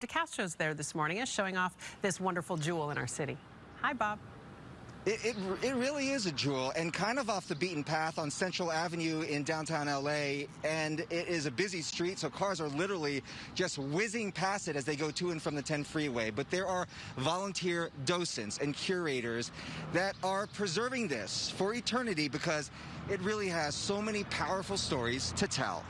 DeCastro's there this morning is showing off this wonderful jewel in our city. Hi, Bob. It, it, it, really is a jewel and kind of off the beaten path on Central Avenue in downtown LA. And it is a busy street, so cars are literally just whizzing past it as they go to and from the 10 freeway. But there are volunteer docents and curators that are preserving this for eternity because it really has so many powerful stories to tell.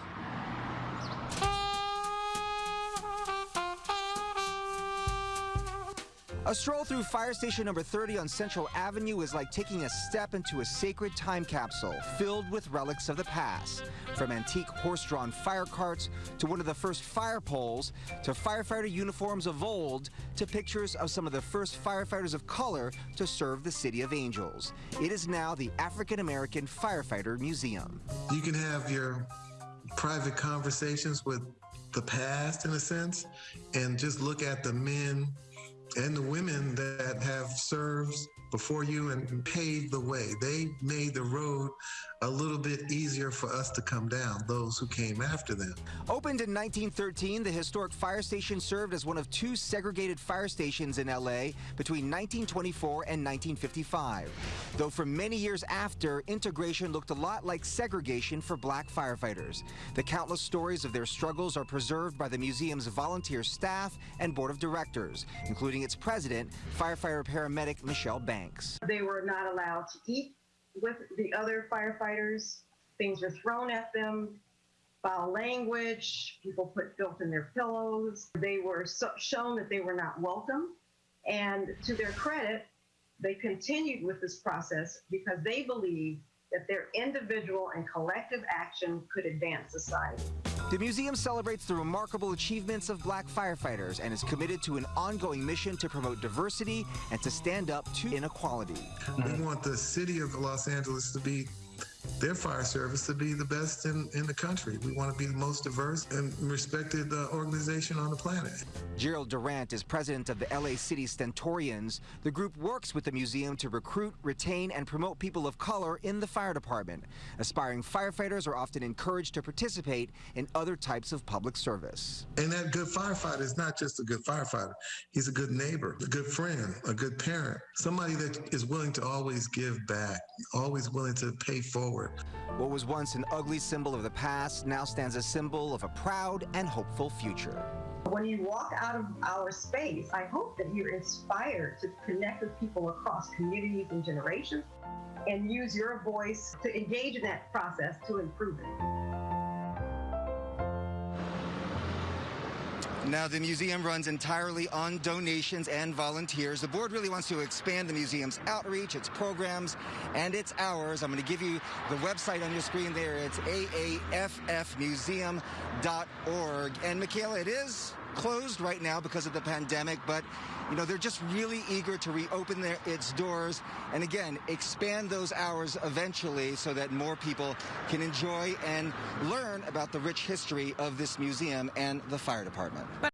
A stroll through fire station number 30 on Central Avenue is like taking a step into a sacred time capsule filled with relics of the past. From antique horse-drawn fire carts to one of the first fire poles to firefighter uniforms of old to pictures of some of the first firefighters of color to serve the City of Angels. It is now the African American Firefighter Museum. You can have your private conversations with the past in a sense and just look at the men and the women that have served before you and paved the way. They made the road a little bit easier for us to come down, those who came after them. Opened in 1913, the historic fire station served as one of two segregated fire stations in LA between 1924 and 1955. Though for many years after, integration looked a lot like segregation for black firefighters. The countless stories of their struggles are preserved by the museum's volunteer staff and board of directors, including its president, firefighter paramedic Michelle Banks. They were not allowed to eat with the other firefighters. Things were thrown at them, foul language, people put filth in their pillows. They were so shown that they were not welcome. And to their credit, they continued with this process because they believed that their individual and collective action could advance society. The museum celebrates the remarkable achievements of black firefighters and is committed to an ongoing mission to promote diversity and to stand up to inequality. We want the city of Los Angeles to be their fire service to be the best in, in the country. We want to be the most diverse and respected uh, organization on the planet. Gerald Durant is president of the LA City Stentorians. The group works with the museum to recruit, retain, and promote people of color in the fire department. Aspiring firefighters are often encouraged to participate in other types of public service. And that good firefighter is not just a good firefighter. He's a good neighbor, a good friend, a good parent, somebody that is willing to always give back, always willing to pay forward. What was once an ugly symbol of the past now stands a symbol of a proud and hopeful future. When you walk out of our space, I hope that you're inspired to connect with people across communities and generations and use your voice to engage in that process to improve it. Now, the museum runs entirely on donations and volunteers. The board really wants to expand the museum's outreach, its programs, and its hours. I'm going to give you the website on your screen there. It's aaffmuseum.org. And Michaela, it is closed right now because of the pandemic, but you know they're just really eager to reopen their, its doors and again expand those hours eventually so that more people can enjoy and learn about the rich history of this museum and the fire department.